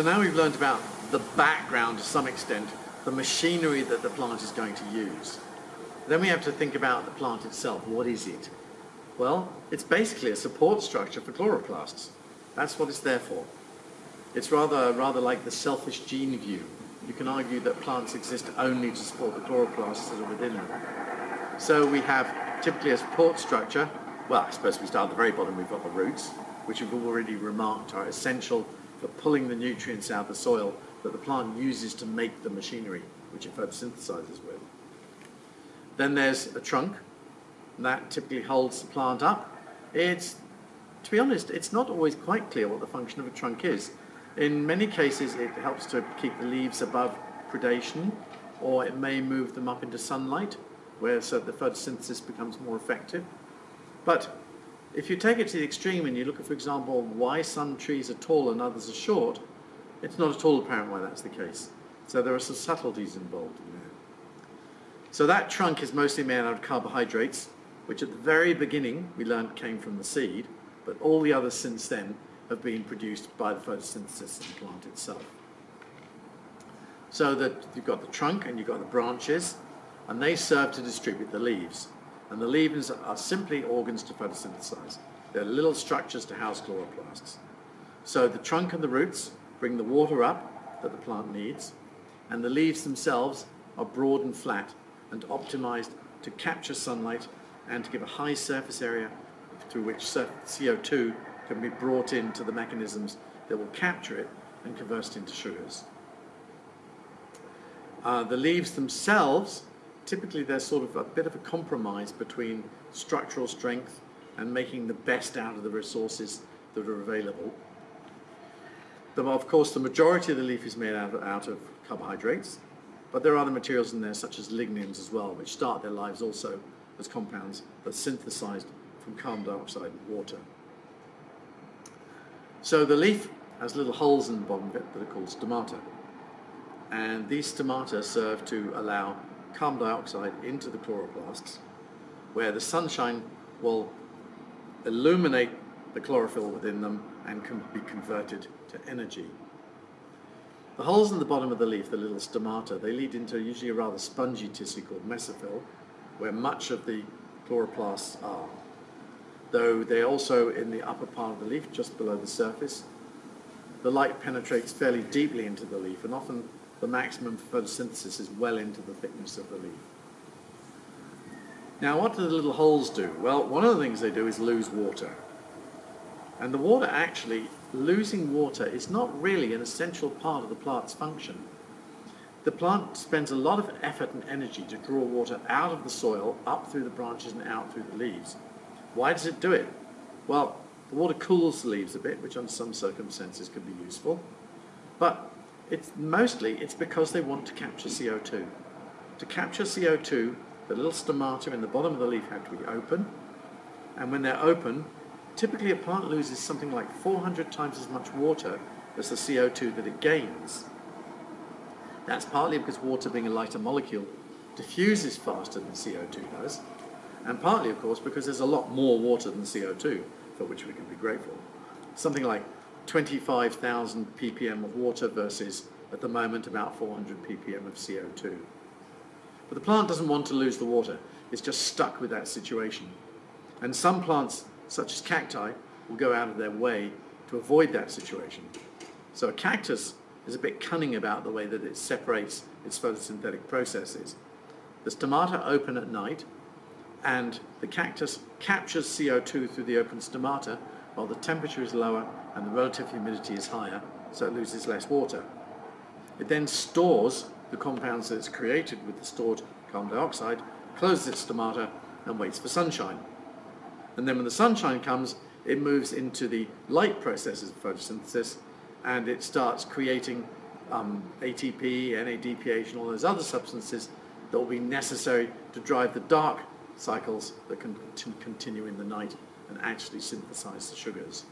So now we've learned about the background to some extent, the machinery that the plant is going to use. Then we have to think about the plant itself. What is it? Well, it's basically a support structure for chloroplasts. That's what it's there for. It's rather, rather like the selfish gene view. You can argue that plants exist only to support the chloroplasts that are within them. So we have typically a support structure. Well, I suppose we start at the very bottom, we've got the roots, which we've already remarked are essential for pulling the nutrients out of the soil that the plant uses to make the machinery, which it photosynthesizes with. Then there's a trunk, that typically holds the plant up. It's, to be honest, it's not always quite clear what the function of a trunk is. In many cases it helps to keep the leaves above predation or it may move them up into sunlight where so the photosynthesis becomes more effective. But if you take it to the extreme and you look at, for example, why some trees are tall and others are short, it's not at all apparent why that's the case. So there are some subtleties involved in there. So that trunk is mostly made out of carbohydrates, which at the very beginning we learned came from the seed, but all the others since then have been produced by the photosynthesis of the plant itself. So that you've got the trunk and you've got the branches, and they serve to distribute the leaves. And the leaves are simply organs to photosynthesize. They're little structures to house chloroplasts. So the trunk and the roots bring the water up that the plant needs, and the leaves themselves are broad and flat and optimized to capture sunlight and to give a high surface area through which CO2 can be brought into the mechanisms that will capture it and convert it into sugars. Uh, the leaves themselves, typically they're sort of a bit of a compromise between structural strength and making the best out of the resources that are available. The, of course, the majority of the leaf is made out of, out of carbohydrates, but there are other materials in there such as lignins as well, which start their lives also as compounds that are synthesized from carbon dioxide and water. So the leaf has little holes in the bottom of it that are called stomata. And these stomata serve to allow carbon dioxide into the chloroplasts, where the sunshine will illuminate the chlorophyll within them and can be converted to energy. The holes in the bottom of the leaf, the little stomata, they lead into usually a rather spongy tissue called mesophyll, where much of the chloroplasts are. Though they're also in the upper part of the leaf, just below the surface. The light penetrates fairly deeply into the leaf, and often the maximum photosynthesis is well into the thickness of the leaf. Now, what do the little holes do? Well, one of the things they do is lose water. And the water actually, losing water is not really an essential part of the plant's function. The plant spends a lot of effort and energy to draw water out of the soil, up through the branches and out through the leaves. Why does it do it? Well, the water cools the leaves a bit, which under some circumstances can be useful. But it's mostly it's because they want to capture CO2. To capture CO2, the little stomata in the bottom of the leaf have to be open. And when they're open, typically a plant loses something like 400 times as much water as the CO2 that it gains. That's partly because water being a lighter molecule diffuses faster than CO2 does, and partly, of course, because there's a lot more water than CO2, for which we can be grateful. Something like 25,000 ppm of water versus, at the moment, about 400 ppm of CO2. But the plant doesn't want to lose the water. It's just stuck with that situation. And some plants, such as cacti, will go out of their way to avoid that situation. So a cactus is a bit cunning about the way that it separates its photosynthetic processes. The stomata open at night and the cactus captures CO2 through the open stomata while the temperature is lower and the relative humidity is higher, so it loses less water. It then stores the compounds that it's created with the stored carbon dioxide, closes its stomata and waits for sunshine. And then when the sunshine comes, it moves into the light processes of photosynthesis and it starts creating um, ATP, NADPH, and all those other substances that will be necessary to drive the dark cycles that can continue in the night and actually synthesize the sugars.